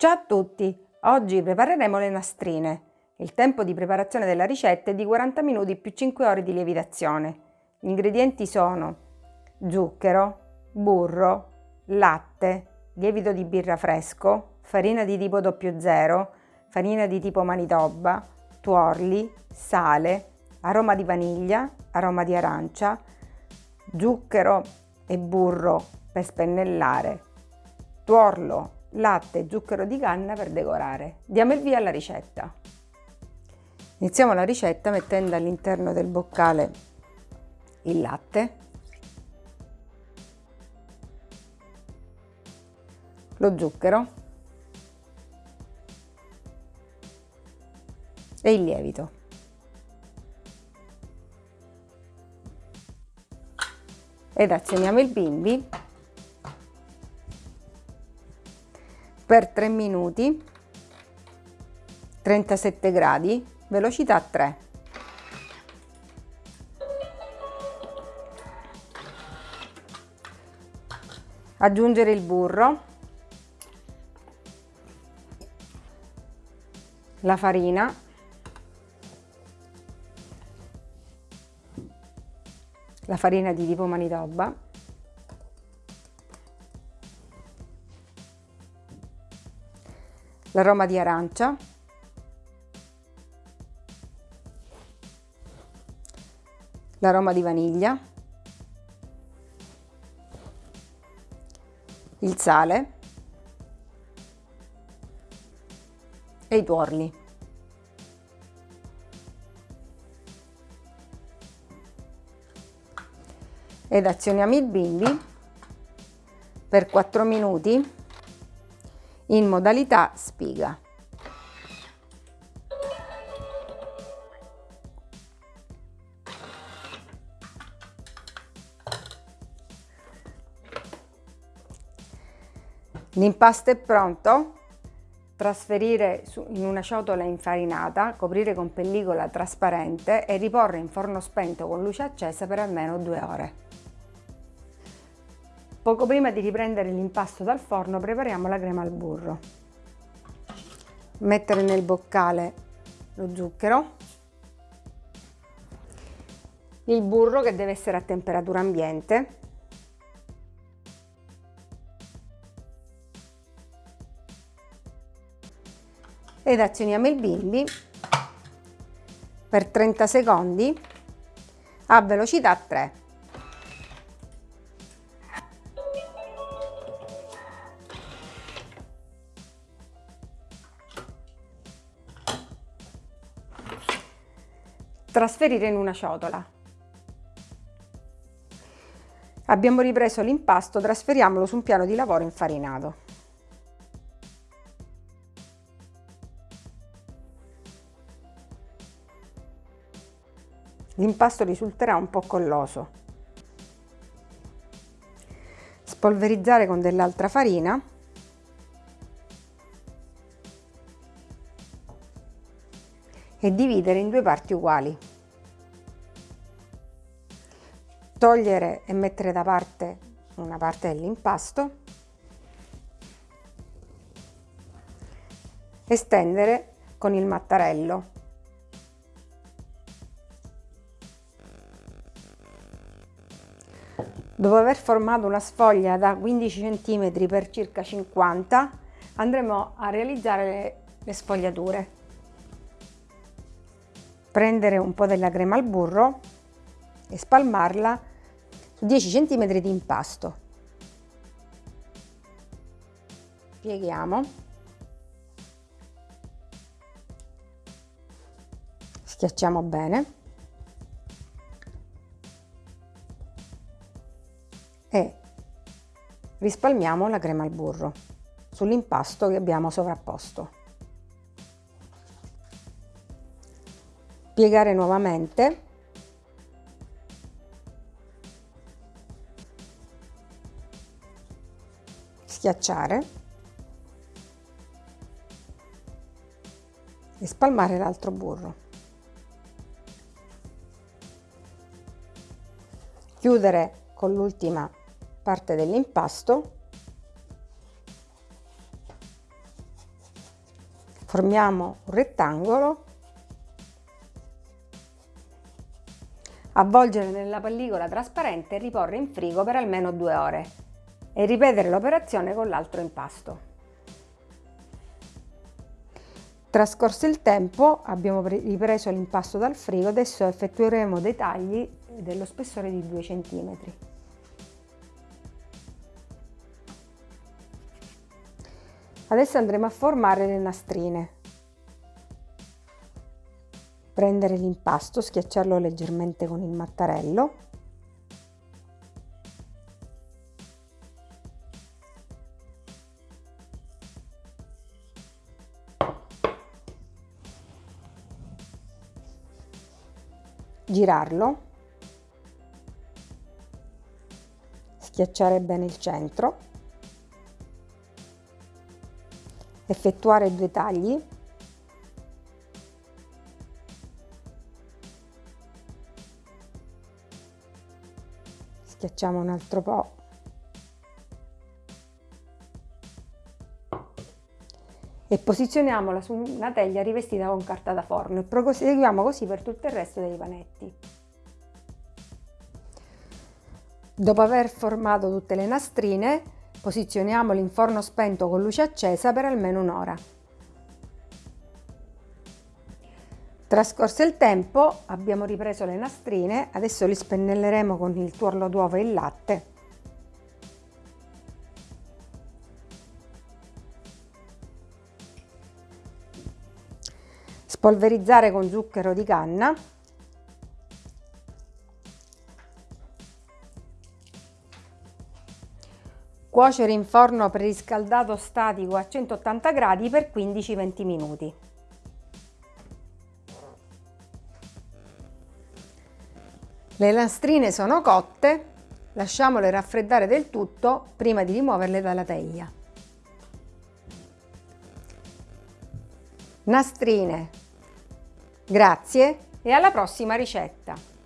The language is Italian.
Ciao a tutti! Oggi prepareremo le nastrine. Il tempo di preparazione della ricetta è di 40 minuti più 5 ore di lievitazione. Gli ingredienti sono zucchero, burro, latte, lievito di birra fresco, farina di tipo 00, farina di tipo manitoba, tuorli, sale, aroma di vaniglia, aroma di arancia, zucchero e burro per spennellare, tuorlo latte e zucchero di canna per decorare. Diamo il via alla ricetta. Iniziamo la ricetta mettendo all'interno del boccale il latte, lo zucchero e il lievito. Ed azioniamo il bimbi per 3 minuti 37 gradi velocità 3 aggiungere il burro la farina la farina di tipo manitoba l'aroma di arancia, l'aroma di vaniglia, il sale. E i tuorli. Ed azioniamo il bimbi per 4 minuti in modalità spiga. L'impasto è pronto. Trasferire in una ciotola infarinata, coprire con pellicola trasparente e riporre in forno spento con luce accesa per almeno due ore. Poco prima di riprendere l'impasto dal forno prepariamo la crema al burro. Mettere nel boccale lo zucchero, il burro che deve essere a temperatura ambiente, ed azioniamo il bimbi per 30 secondi a velocità 3. Trasferire in una ciotola. Abbiamo ripreso l'impasto, trasferiamolo su un piano di lavoro infarinato. L'impasto risulterà un po' colloso. Spolverizzare con dell'altra farina e dividere in due parti uguali. Togliere e mettere da parte una parte dell'impasto, estendere con il mattarello. Dopo aver formato una sfoglia da 15 cm per circa 50 andremo a realizzare le, le sfogliature prendere un po' della crema al burro e spalmarla su 10 cm di impasto. Pieghiamo. Schiacciamo bene. E rispalmiamo la crema al burro sull'impasto che abbiamo sovrapposto. Piegare nuovamente. Schiacciare. E spalmare l'altro burro. Chiudere con l'ultima parte dell'impasto. Formiamo un rettangolo, avvolgere nella pellicola trasparente e riporre in frigo per almeno due ore e ripetere l'operazione con l'altro impasto. Trascorso il tempo abbiamo ripreso l'impasto dal frigo, adesso effettueremo dei tagli dello spessore di 2 cm. Adesso andremo a formare le nastrine. Prendere l'impasto, schiacciarlo leggermente con il mattarello. Girarlo, schiacciare bene il centro, effettuare due tagli, schiacciamo un altro po' e posizioniamola su una teglia rivestita con carta da forno e proseguiamo così per tutto il resto dei panetti. Dopo aver formato tutte le nastrine, posizioniamoli in forno spento con luce accesa per almeno un'ora. Trascorso il tempo abbiamo ripreso le nastrine, adesso li spennelleremo con il tuorlo d'uovo e il latte spolverizzare con zucchero di canna cuocere in forno preriscaldato statico a 180 gradi per 15-20 minuti. Le lastrine sono cotte, lasciamole raffreddare del tutto prima di rimuoverle dalla teglia. Nastrine Grazie e alla prossima ricetta!